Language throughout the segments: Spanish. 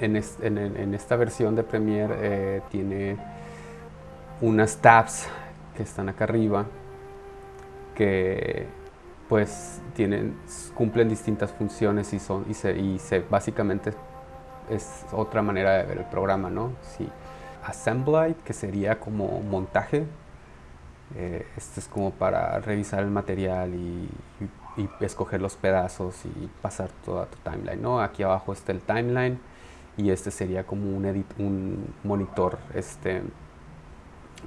en, esta versión de Premiere eh, tiene unas tabs que están acá arriba que pues tienen, cumplen distintas funciones y, son, y, se, y se, básicamente es otra manera de ver el programa, ¿no? Sí. Assembly, que sería como montaje, eh, este es como para revisar el material y, escoger los pedazos y pasar toda tu timeline, ¿no? Aquí abajo está el timeline y este sería como un, edit, un monitor este,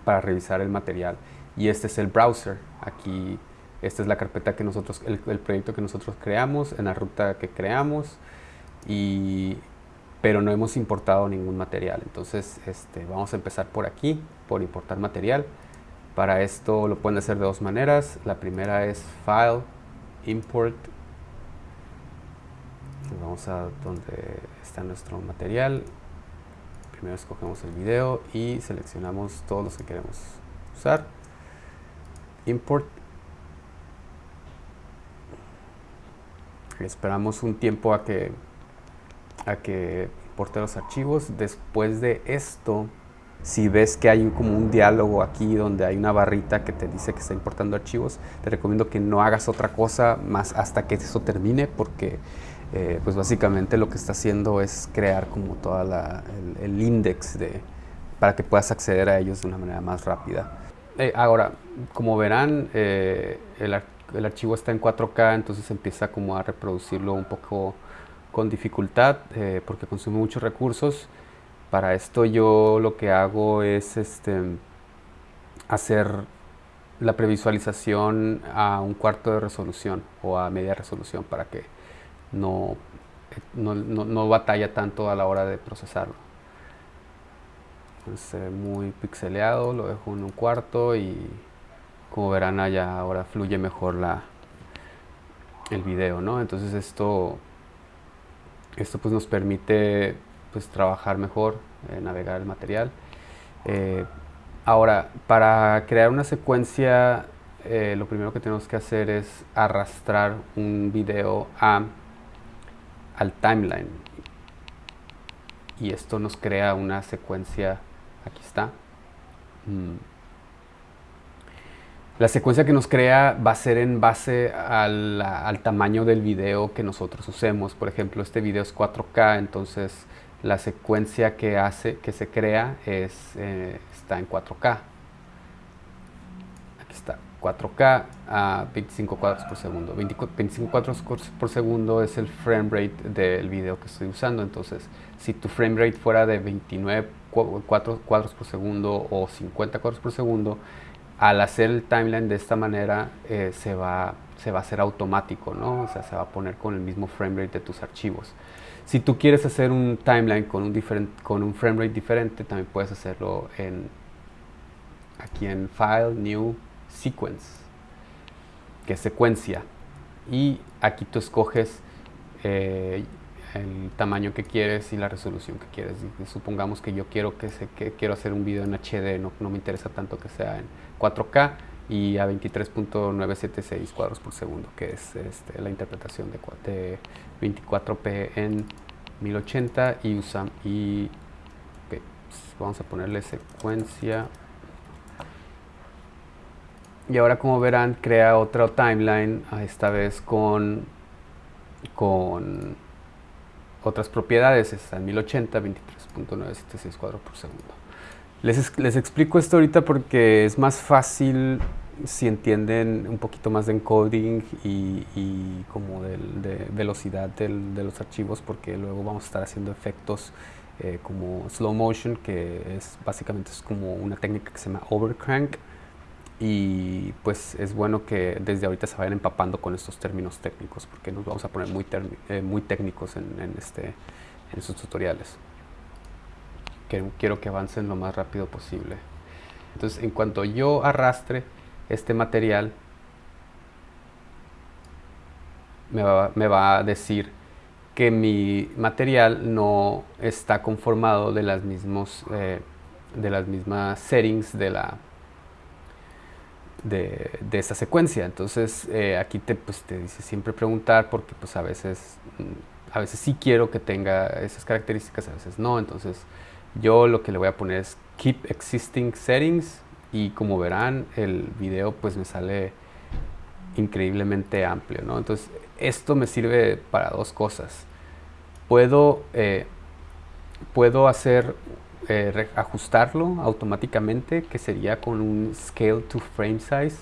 para revisar el material. Y este es el browser, aquí esta es la carpeta que nosotros, el, proyecto que nosotros creamos, en la ruta que creamos, y, pero no hemos importado ningún material. Entonces este, vamos a empezar por aquí, por importar material. Para esto lo pueden hacer de dos maneras. La primera es File, Import. A donde está nuestro material. Primero escogemos el video y seleccionamos todos los que queremos usar. Import Esperamos un tiempo a que, a que importe los archivos. Después de esto, si ves que hay como un diálogo aquí donde hay una barrita que te dice que está importando archivos, te recomiendo que no hagas otra cosa más hasta que eso termine porque eh, pues básicamente lo que está haciendo es crear como toda la, el, index de, para que puedas acceder a ellos de una manera más rápida. Eh, ahora, como verán, eh, el, el archivo está en 4K, entonces empieza como a reproducirlo un poco con dificultad porque consume muchos recursos. Para esto yo lo que hago es este, hacer la previsualización a un cuarto de resolución o a media resolución para que no, no, no, batalla tanto a la hora de procesarlo. Entonces, muy pixeleado, lo dejo en un cuarto y como verán allá ahora fluye mejor la, el video, ¿no? Entonces esto, esto pues nos permite pues trabajar mejor, eh, navegar el material. Eh, ahora, para crear una secuencia, eh, lo primero que tenemos que hacer es arrastrar un video a, al timeline. Y esto nos crea una secuencia, aquí está. Mm. La secuencia que nos crea va a ser en base al, tamaño del video que nosotros usemos. Por ejemplo, este video es 4K, entonces la secuencia que hace, que se crea es, eh, está en 4K. Aquí está, 4K a 25 cuadros por segundo. 25 cuadros por segundo es el frame rate del video que estoy usando. Entonces, si tu frame rate fuera de 29 cuadros por segundo o 50 cuadros por segundo, al hacer el timeline de esta manera eh, se, va, se va a hacer automático, ¿no? O sea, se va a poner con el mismo frame rate de tus archivos. Si tú quieres hacer un timeline con un, con un frame rate diferente, también puedes hacerlo en, aquí en File, New, Sequence, que es secuencia. Y aquí tú escoges eh, el tamaño que quieres y la resolución que quieres. supongamos que yo quiero, que, se, que quiero hacer un video en HD, no, no me interesa tanto que sea en 4K y a 23.976 cuadros por segundo, que es este, la interpretación de, 24p en 1080 y, usa, y pues, vamos a ponerle secuencia y ahora como verán crea otra timeline esta vez con con otras propiedades. Está en 1080 23.976 cuadros por segundo. Les, les, explico esto ahorita porque es más fácil si entienden un poquito más de encoding y, y como de velocidad del, de los archivos porque luego vamos a estar haciendo efectos eh, como slow motion que es básicamente es como una técnica que se llama overcrank y pues es bueno que desde ahorita se vayan empapando con estos términos técnicos porque nos vamos a poner muy, eh, muy técnicos en, en, este, en estos tutoriales quiero que avancen lo más rápido posible. Entonces, en cuanto yo arrastre este material, me va, a decir que mi material no está conformado de las, mismos, eh, de las mismas settings de la de, esta secuencia. Entonces, eh, aquí te, pues, te dice siempre preguntar porque pues, a veces mm, a veces sí quiero que tenga esas características, a veces no. Entonces yo lo que le voy a poner es Keep Existing Settings y como verán el video pues me sale increíblemente amplio. ¿no? Entonces esto me sirve para dos cosas. Puedo, eh, puedo hacer eh, ajustarlo automáticamente que sería con un Scale to Frame Size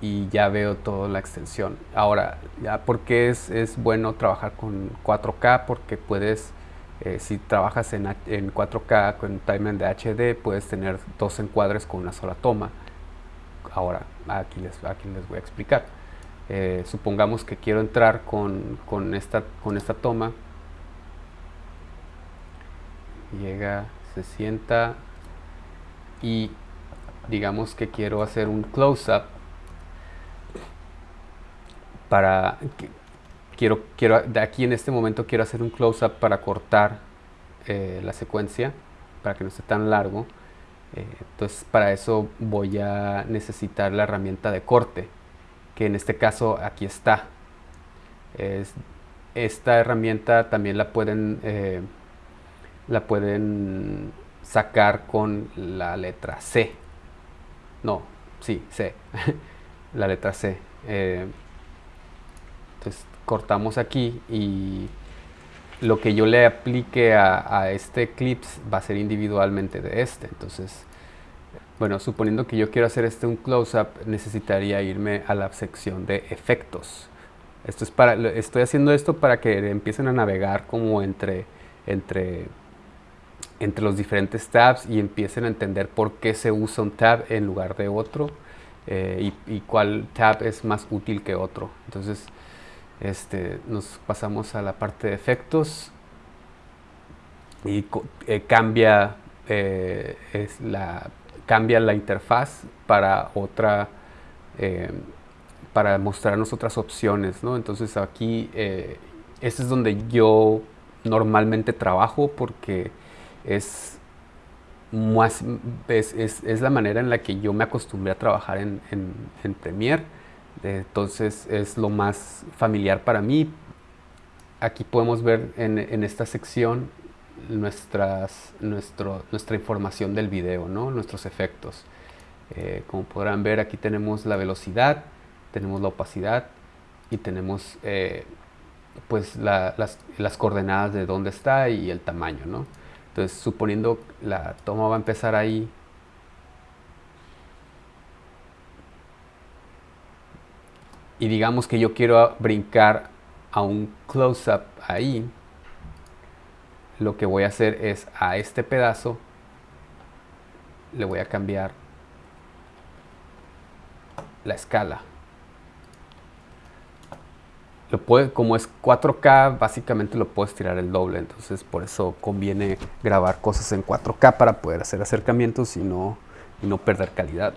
y ya veo toda la extensión. Ahora, ya porque es, es bueno trabajar con 4K porque puedes, eh, si trabajas en, en 4K con timeline de HD, puedes tener dos encuadres con una sola toma. Ahora, aquí les, aquí les voy a explicar. Eh, supongamos que quiero entrar con, con, esta, con esta toma. Llega, se sienta y digamos que quiero hacer un close-up para quiero quiero de aquí en este momento quiero hacer un close up para cortar eh, la secuencia para que no esté tan largo. Eh, entonces para eso voy a necesitar la herramienta de corte que en este caso aquí está. Es, esta herramienta también la pueden eh, la pueden sacar con la letra C no, sí, C la letra C entonces cortamos aquí y lo que yo le aplique a, este clips va a ser individualmente de este. Entonces, bueno, suponiendo que yo quiero hacer este un close-up, necesitaría irme a la sección de efectos. Esto es para, estoy haciendo esto para que empiecen a navegar como entre, entre, entre los diferentes tabs y empiecen a entender por qué se usa un tab en lugar de otro eh, y, cuál tab es más útil que otro. Entonces, este, nos pasamos a la parte de efectos y eh, cambia, eh, la, cambia la interfaz para otra para mostrarnos otras opciones ¿no? entonces aquí este es donde yo normalmente trabajo porque es más es, es, la manera en la que yo me acostumbré a trabajar en, en, en Premiere entonces es lo más familiar para mí. Aquí podemos ver en, esta sección nuestras, nuestro, nuestra información del video, ¿no? nuestros efectos. Eh, como podrán ver aquí tenemos la velocidad, tenemos la opacidad y tenemos eh, pues las, las, coordenadas de dónde está y el tamaño. ¿no? Entonces suponiendo la toma va a empezar ahí y digamos que yo quiero brincar a un close-up ahí, lo que voy a hacer es a este pedazo le voy a cambiar la escala. Lo puede, como es 4K, básicamente lo puedes tirar el doble, entonces por eso conviene grabar cosas en 4K para poder hacer acercamientos y no, y no perder calidad.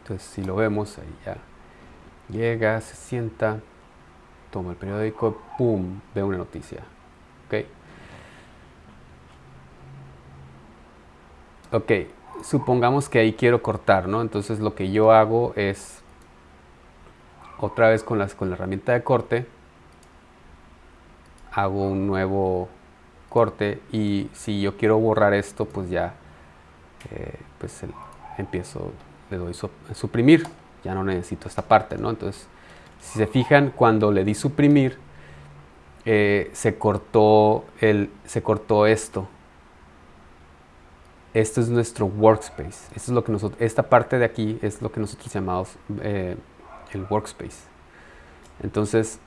Entonces si lo vemos ahí ya Llega, se sienta, toma el periódico, ¡pum! Ve una noticia. ¿Ok? Ok, supongamos que ahí quiero cortar, ¿no? Entonces lo que yo hago es, otra vez con, las, con la herramienta de corte, hago un nuevo corte y si yo quiero borrar esto, pues ya, eh, pues empiezo, le doy suprimir ya no necesito esta parte, ¿no? Entonces, si se fijan, cuando le di suprimir, eh, se, cortó el, se cortó esto. Esto es nuestro workspace. Esto es lo que nosotros, esta parte de aquí es lo que nosotros llamamos eh, el workspace. Entonces,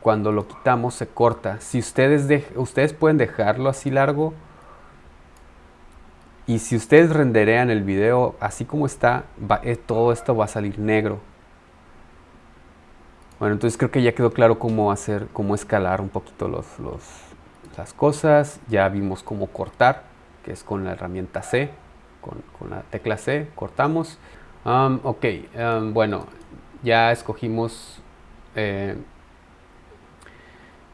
cuando lo quitamos, se corta. Si ustedes, ustedes pueden dejarlo así largo, y si ustedes renderean el video así como está, eh, todo esto va a salir negro. Bueno, entonces creo que ya quedó claro cómo hacer, cómo escalar un poquito los, las cosas. Ya vimos cómo cortar, que es con la herramienta C, con, la tecla C, cortamos. Ok, bueno, ya escogimos eh,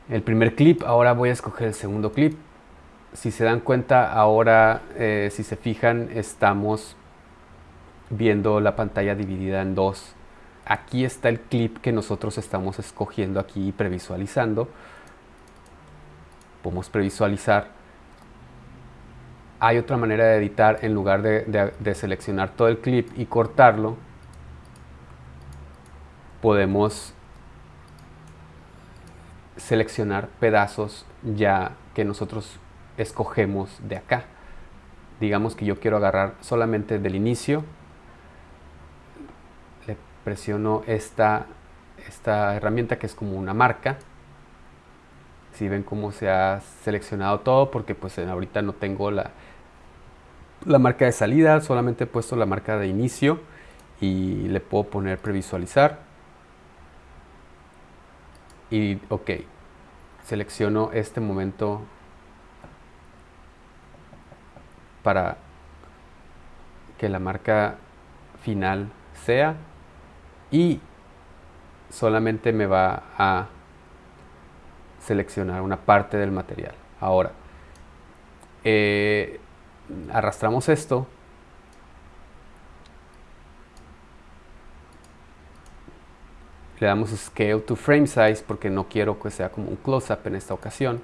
el primer clip, ahora voy a escoger el segundo clip si se dan cuenta, ahora, eh, si se fijan, estamos viendo la pantalla dividida en dos. aquí está el clip que nosotros estamos escogiendo aquí y previsualizando. Podemos previsualizar. Hay otra manera de editar en lugar de, seleccionar todo el clip y cortarlo. Podemos seleccionar pedazos ya que nosotros escogemos de acá. Digamos que yo quiero agarrar solamente del inicio presiono esta, esta herramienta que es como una marca. Si ven cómo se ha seleccionado todo, porque pues ahorita no tengo la, la marca de salida, solamente he puesto la marca de inicio y le puedo poner previsualizar. Y ok, selecciono este momento para que la marca final sea y solamente me va a seleccionar una parte del material. Ahora, eh, arrastramos esto le damos scale to frame size porque no quiero que sea como un close-up en esta ocasión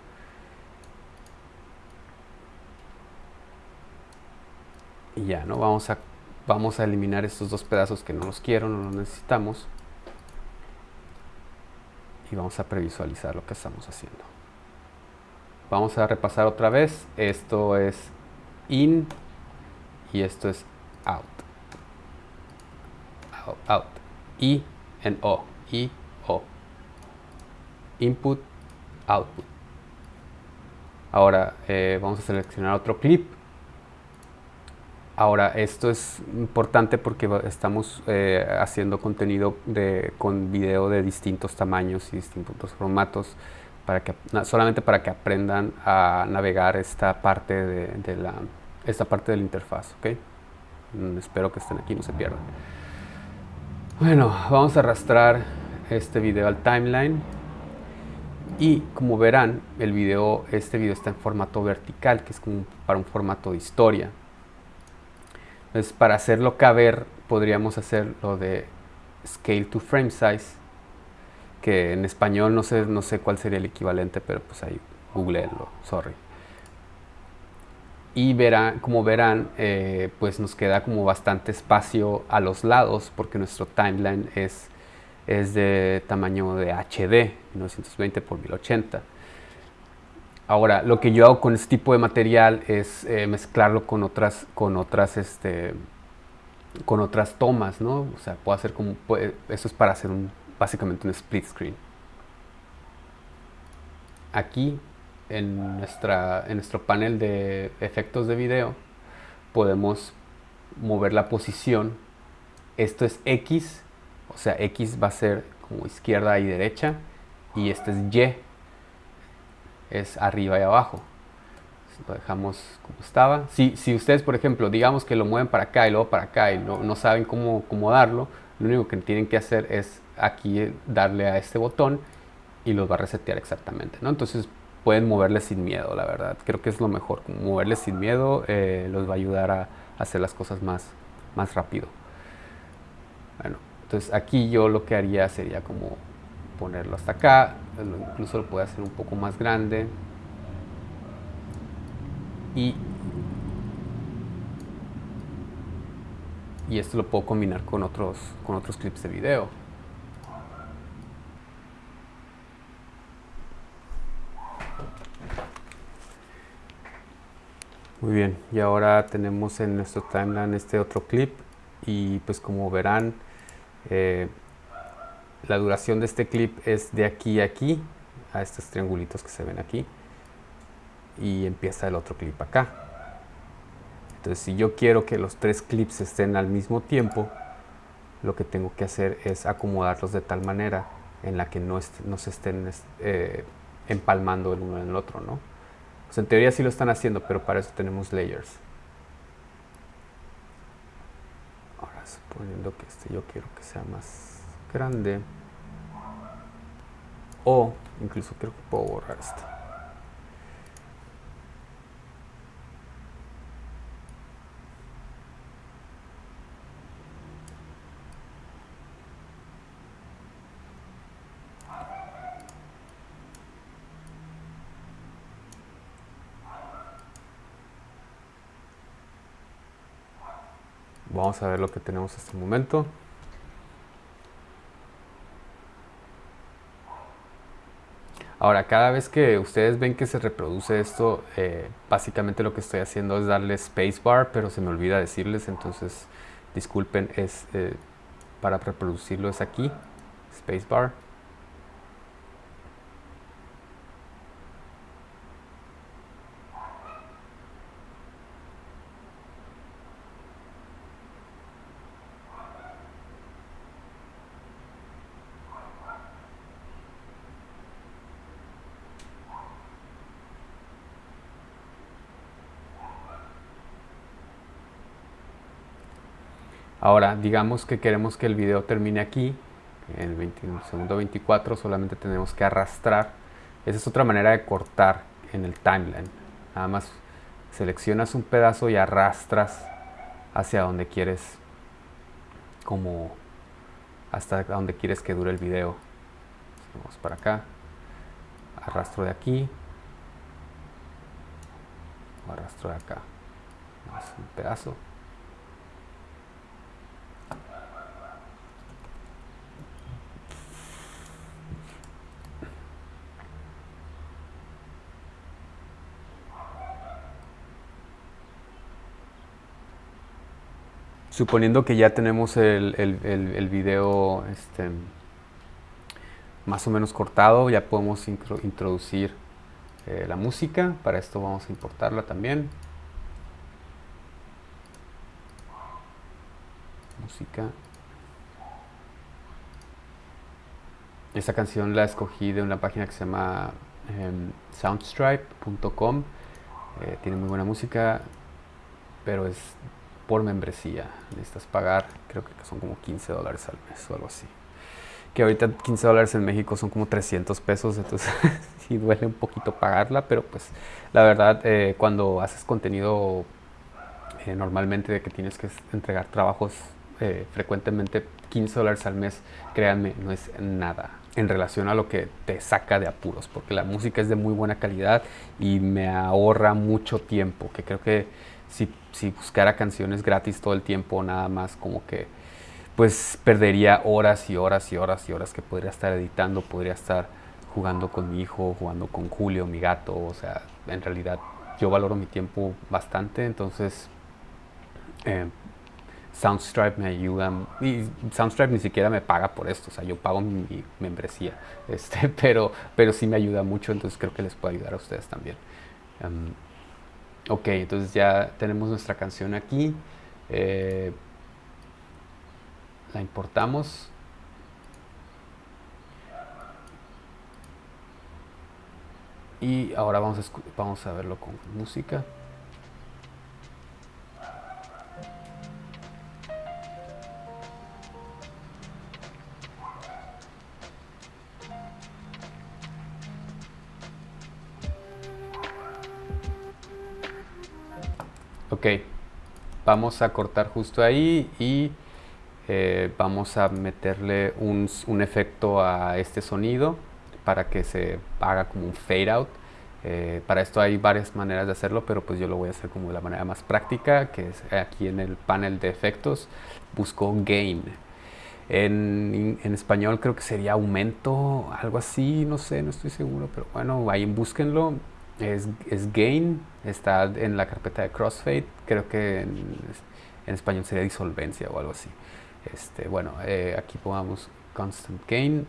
y ya, ¿no? Vamos a Vamos a eliminar estos dos pedazos que no los quiero, no los necesitamos. Y vamos a previsualizar lo que estamos haciendo. Vamos a repasar otra vez. Esto es in y esto es out. Out. out. I en O. I, O. Input, output. Ahora eh, vamos a seleccionar otro clip Ahora, esto es importante porque estamos eh, haciendo contenido de, con video de distintos tamaños y distintos formatos, para que, solamente para que aprendan a navegar esta parte de, la, esta parte de la interfaz. ¿okay? Mm, espero que estén aquí, no se pierdan. Bueno, vamos a arrastrar este video al timeline. Y como verán, el video, este video está en formato vertical, que es como para un formato de historia. Entonces, para hacerlo caber, podríamos hacer lo de scale to frame size, que en español no sé, no sé cuál sería el equivalente, pero pues ahí googleenlo, sorry. Y verán, como verán, eh, pues nos queda como bastante espacio a los lados, porque nuestro timeline es, es de tamaño de HD, 1920 x 1080. Ahora, lo que yo hago con este tipo de material es eh, mezclarlo con otras, con otras, este, con otras tomas, ¿no? O sea, puedo hacer como, eso es para hacer un, básicamente un split screen. Aquí, en, nuestra, en nuestro panel de efectos de video, podemos mover la posición. Esto es X, o sea, X va a ser como izquierda y derecha, y este es Y, es arriba y abajo. Lo dejamos como estaba. Si, si ustedes, por ejemplo, digamos que lo mueven para acá y luego para acá y no, no saben cómo acomodarlo, lo único que tienen que hacer es aquí darle a este botón y los va a resetear exactamente. ¿no? Entonces pueden moverle sin miedo, la verdad. Creo que es lo mejor. Moverle sin miedo eh, los va a ayudar a hacer las cosas más, más rápido. Bueno, entonces aquí yo lo que haría sería como ponerlo hasta acá, incluso lo puede hacer un poco más grande y, y esto lo puedo combinar con otros, con otros clips de video. Muy bien, y ahora tenemos en nuestro timeline este otro clip y pues como verán eh, la duración de este clip es de aquí a aquí, a estos triangulitos que se ven aquí. Y empieza el otro clip acá. Entonces, si yo quiero que los tres clips estén al mismo tiempo, lo que tengo que hacer es acomodarlos de tal manera en la que no, se estén eh, empalmando el uno en el otro, ¿no? En teoría sí lo están haciendo, pero para eso tenemos layers. Ahora, suponiendo que este yo quiero que sea más grande o incluso creo que puedo borrar esto Vamos a ver lo que tenemos hasta el momento. Ahora, cada vez que ustedes ven que se reproduce esto, eh, básicamente lo que estoy haciendo es darle spacebar, pero se me olvida decirles, entonces disculpen, es eh, para reproducirlo es aquí, spacebar. Ahora, digamos que queremos que el video termine aquí, en el, segundo 24, solamente tenemos que arrastrar. Esa es otra manera de cortar en el timeline. Nada más seleccionas un pedazo y arrastras hacia donde quieres, como hasta donde quieres que dure el video. Vamos para acá, arrastro de aquí, arrastro de acá, más un pedazo. Suponiendo que ya tenemos el, el, video este, más o menos cortado, ya podemos introducir eh, la música. Para esto vamos a importarla también. Música. Esta canción la escogí de una página que se llama em, soundstripe.com. Eh, tiene muy buena música, pero es por membresía. Necesitas pagar, creo que son como 15 dólares al mes o algo así. Que ahorita 15 dólares en México son como 300 pesos, entonces sí duele un poquito pagarla, pero pues la verdad eh, cuando haces contenido eh, normalmente de que tienes que entregar trabajos eh, frecuentemente 15 dólares al mes, créanme, no es nada en relación a lo que te saca de apuros, porque la música es de muy buena calidad y me ahorra mucho tiempo, que creo que si, buscara canciones gratis todo el tiempo, nada más como que pues perdería horas y horas y horas y horas que podría estar editando, podría estar jugando con mi hijo, jugando con Julio, mi gato, o sea, en realidad yo valoro mi tiempo bastante, entonces eh, Soundstripe me ayuda, y Soundstripe ni siquiera me paga por esto, o sea, yo pago mi, membresía, este, pero, pero sí me ayuda mucho, entonces creo que les puede ayudar a ustedes también. Em, Ok, entonces ya tenemos nuestra canción aquí. Eh, la importamos. Y ahora vamos a, vamos a verlo con música. Ok, vamos a cortar justo ahí y eh, vamos a meterle un, efecto a este sonido para que se haga como un fade out. Eh, para esto hay varias maneras de hacerlo, pero pues yo lo voy a hacer como de la manera más práctica, que es aquí en el panel de efectos, busco gain. En, en, español creo que sería aumento, algo así, no sé, no estoy seguro, pero bueno, ahí búsquenlo es, gain, está en la carpeta de crossfade, creo que en, español sería disolvencia o algo así. Este, bueno, eh, aquí pongamos constant gain,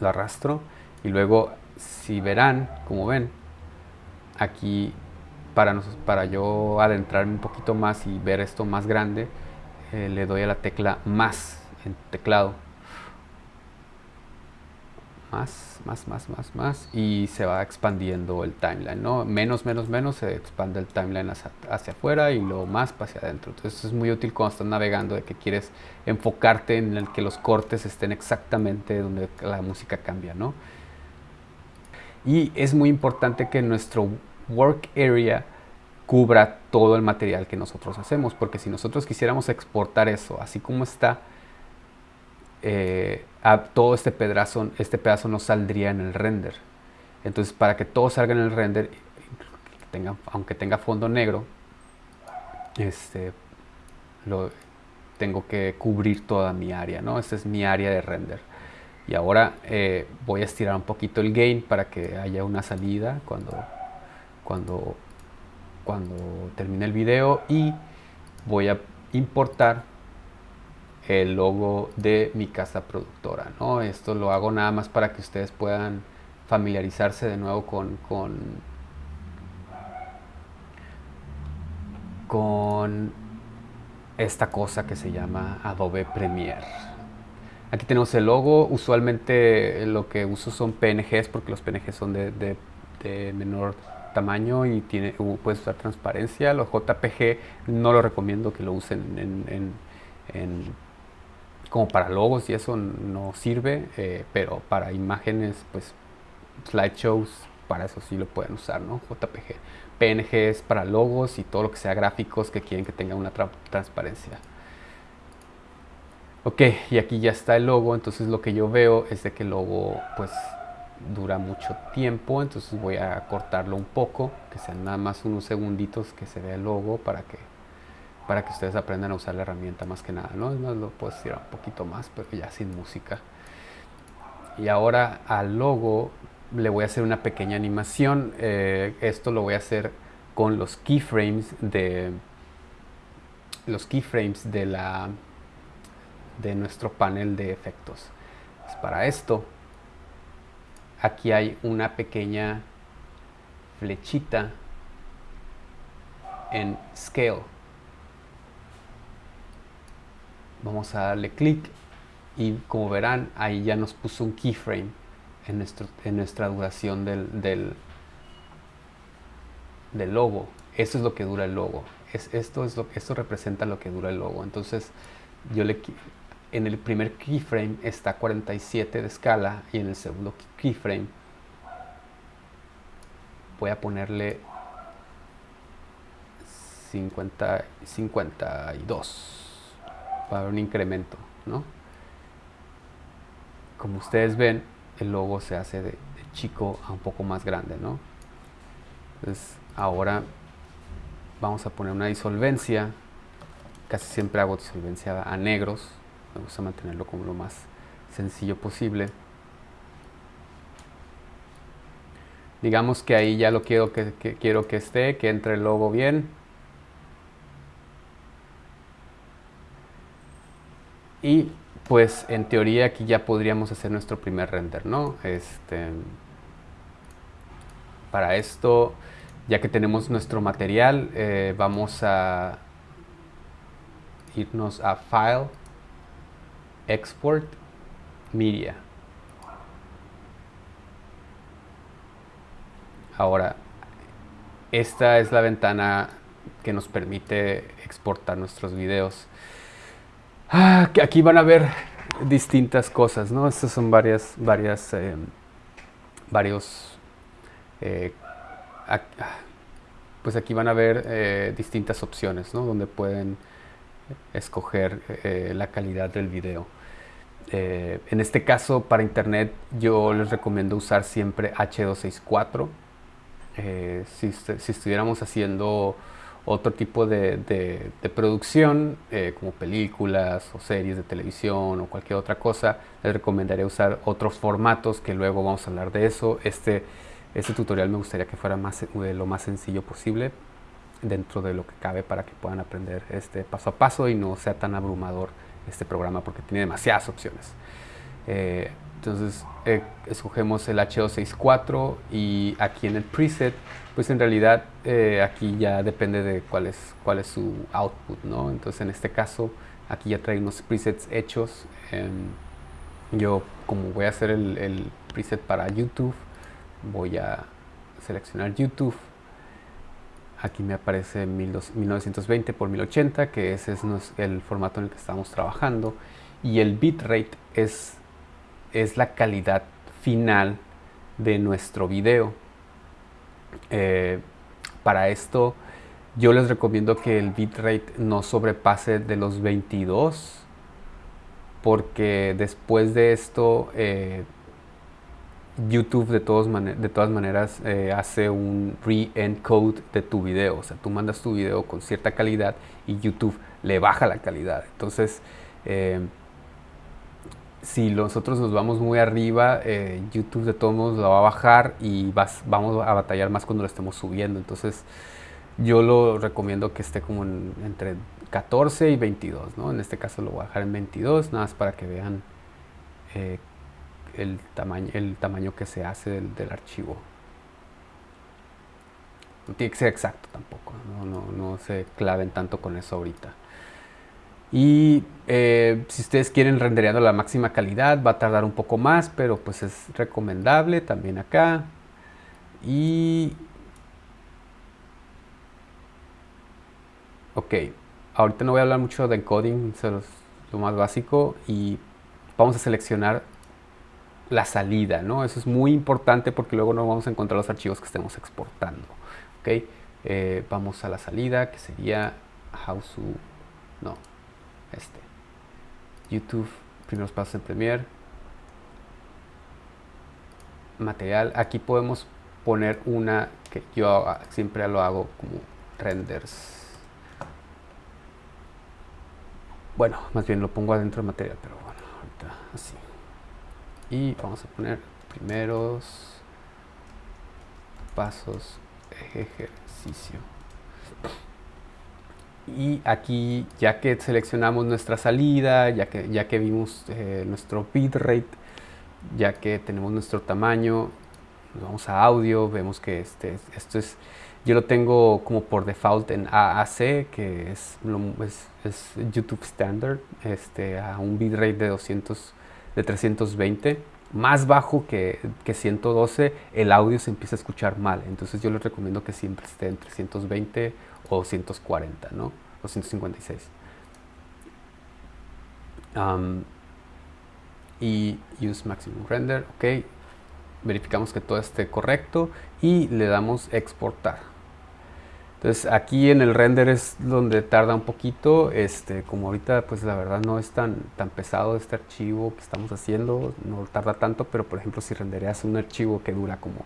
lo arrastro y luego si verán, como ven, aquí para, para yo adentrarme un poquito más y ver esto más grande, eh, le doy a la tecla más en teclado más, más, más, más, más y se va expandiendo el timeline, ¿no? Menos, menos, menos se expande el timeline hacia, afuera y luego más hacia adentro. Entonces es muy útil cuando estás navegando de que quieres enfocarte en el que los cortes estén exactamente donde la música cambia, ¿no? Y es muy importante que nuestro work area cubra todo el material que nosotros hacemos, porque si nosotros quisiéramos exportar eso así como está, eh, todo este pedazo, este pedazo no saldría en el render. Entonces para que todo salga en el render, aunque tenga fondo negro, este, lo, tengo que cubrir toda mi área, ¿no? Esta es mi área de render. Y ahora eh, voy a estirar un poquito el gain para que haya una salida cuando, cuando, cuando termine el video y voy a importar el logo de mi casa productora, ¿no? Esto lo hago nada más para que ustedes puedan familiarizarse de nuevo con, con, con esta cosa que se llama Adobe Premiere. Aquí tenemos el logo, usualmente lo que uso son PNGs porque los PNGs son de, menor tamaño y tiene, puedes usar transparencia. Los JPG no lo recomiendo que lo usen en, como para logos y eso no sirve, eh, pero para imágenes, pues slideshows, para eso sí lo pueden usar, ¿no? JPG. PNG es para logos y todo lo que sea gráficos que quieren que tenga una transparencia. Ok, y aquí ya está el logo, entonces lo que yo veo es de que el logo pues dura mucho tiempo, entonces voy a cortarlo un poco, que sean nada más unos segunditos que se vea el logo para que para que ustedes aprendan a usar la herramienta más que nada, ¿no? No lo puedo estirar un poquito más, pero ya sin música. Y ahora al logo le voy a hacer una pequeña animación. Eh, esto lo voy a hacer con los keyframes de los keyframes de la de nuestro panel de efectos. Pues para esto, aquí hay una pequeña flechita en Scale. Vamos a darle clic y como verán, ahí ya nos puso un keyframe en, nuestro, en nuestra duración del, del, del, logo. Eso es lo que dura el logo. Es, esto, es lo, esto representa lo que dura el logo. Entonces, yo le, en el primer keyframe está 47 de escala y en el segundo keyframe voy a ponerle 50, 52 para un incremento, ¿no? Como ustedes ven, el logo se hace de, chico a un poco más grande, ¿no? Entonces ahora vamos a poner una disolvencia, casi siempre hago disolvencia a negros, me gusta mantenerlo como lo más sencillo posible. Digamos que ahí ya lo quiero que quiero que esté, que entre el logo bien. Y pues en teoría aquí ya podríamos hacer nuestro primer render, ¿no? Este, para esto, ya que tenemos nuestro material, eh, vamos a irnos a File, Export, Media. Ahora, esta es la ventana que nos permite exportar nuestros videos. Ah, aquí van a ver distintas cosas, ¿no? Estas son varias, varias, eh, varios, eh, pues aquí van a ver eh, distintas opciones, ¿no? Donde pueden escoger la calidad del video. en este caso, para internet, yo les recomiendo usar siempre H264. si, si estuviéramos haciendo otro tipo de, producción, eh, como películas o series de televisión o cualquier otra cosa, les recomendaría usar otros formatos que luego vamos a hablar de eso. Este, este tutorial me gustaría que fuera más, eh, lo más sencillo posible dentro de lo que cabe para que puedan aprender este paso a paso y no sea tan abrumador este programa porque tiene demasiadas opciones. Eh, entonces escogemos el H264 y aquí en el preset pues en realidad eh, aquí ya depende de cuál es, cuál es su output, ¿no? Entonces en este caso aquí ya trae unos presets hechos. yo como voy a hacer el, preset para YouTube, voy a seleccionar YouTube. Aquí me aparece 1920 por 1080, que ese es el formato en el que estamos trabajando. Y el bitrate es, es la calidad final de nuestro video. Eh, para esto yo les recomiendo que el bitrate no sobrepase de los 22 porque después de esto eh, YouTube de, todos de todas maneras eh, hace un re-encode de tu video. O sea, tú mandas tu video con cierta calidad y YouTube le baja la calidad. Entonces, eh, si nosotros nos vamos muy arriba, eh, YouTube de todos modos lo va a bajar y vamos a batallar más cuando lo estemos subiendo. Entonces, yo lo recomiendo que esté como entre 14 y 22, ¿no? En este caso lo voy a dejar en 22, nada más para que vean el tamaño, el tamaño que se hace del, archivo. No tiene que ser exacto tampoco, no, se claven tanto con eso ahorita. Y eh, si ustedes quieren rendereando la máxima calidad, va a tardar un poco más, pero pues es recomendable también acá. Y... Ok, ahorita no voy a hablar mucho de encoding, es lo más básico. Y vamos a seleccionar la salida, ¿no? Eso es muy importante porque luego no vamos a encontrar los archivos que estemos exportando, ¿ok? Eh, vamos a la salida que sería how to, no, este, YouTube, primeros pasos en Premiere, material, aquí podemos poner una que yo siempre lo hago como renders, bueno, más bien lo pongo adentro del material, pero bueno, ahorita así. Y vamos a poner primeros pasos ejercicio y aquí ya que seleccionamos nuestra salida ya que ya que vimos eh, nuestro bitrate ya que tenemos nuestro tamaño vamos a audio vemos que este esto es yo lo tengo como por default en AAC que es, YouTube Standard este a un bitrate de 200 de 320, más bajo que, que, 112, el audio se empieza a escuchar mal. Entonces yo les recomiendo que siempre esté en 320 o 140, ¿no? O 156. y use maximum render, ok. Verificamos que todo esté correcto y le damos exportar. Entonces aquí en el render es donde tarda un poquito, este, como ahorita pues la verdad no es tan, tan pesado este archivo que estamos haciendo, no tarda tanto, pero por ejemplo si rendereas un archivo que dura como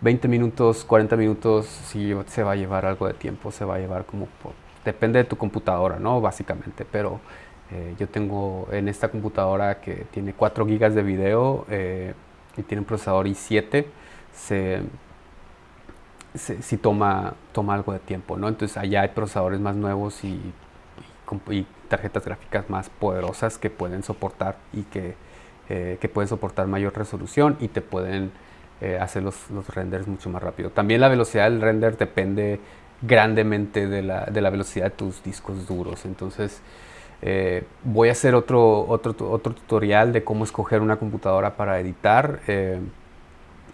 20 minutos, 40 minutos, sí se va a llevar algo de tiempo, se va a llevar como, depende de tu computadora, ¿no? Básicamente, pero eh, yo tengo en esta computadora que tiene 4 gigas de video eh, y tiene un procesador i7, se si toma, toma algo de tiempo, ¿no? Entonces allá hay procesadores más nuevos y, tarjetas gráficas más poderosas que pueden soportar y que, eh, que pueden soportar mayor resolución y te pueden eh, hacer los, los, renders mucho más rápido. También la velocidad del render depende grandemente de la, de la velocidad de tus discos duros. Entonces eh, voy a hacer otro, otro, otro tutorial de cómo escoger una computadora para editar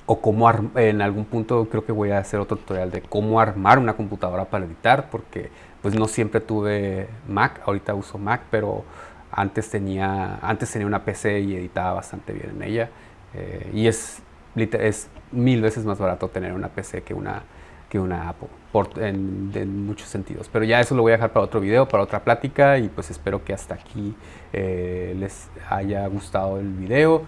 o cómo en algún punto creo que voy a hacer otro tutorial de cómo armar una computadora para editar porque pues no siempre tuve Mac, ahorita uso Mac, pero antes tenía, antes tenía una PC y editaba bastante bien en ella eh, y es, es mil veces más barato tener una PC que una, que una Apple por, en, muchos sentidos. Pero ya eso lo voy a dejar para otro video, para otra plática y pues espero que hasta aquí eh, les haya gustado el video.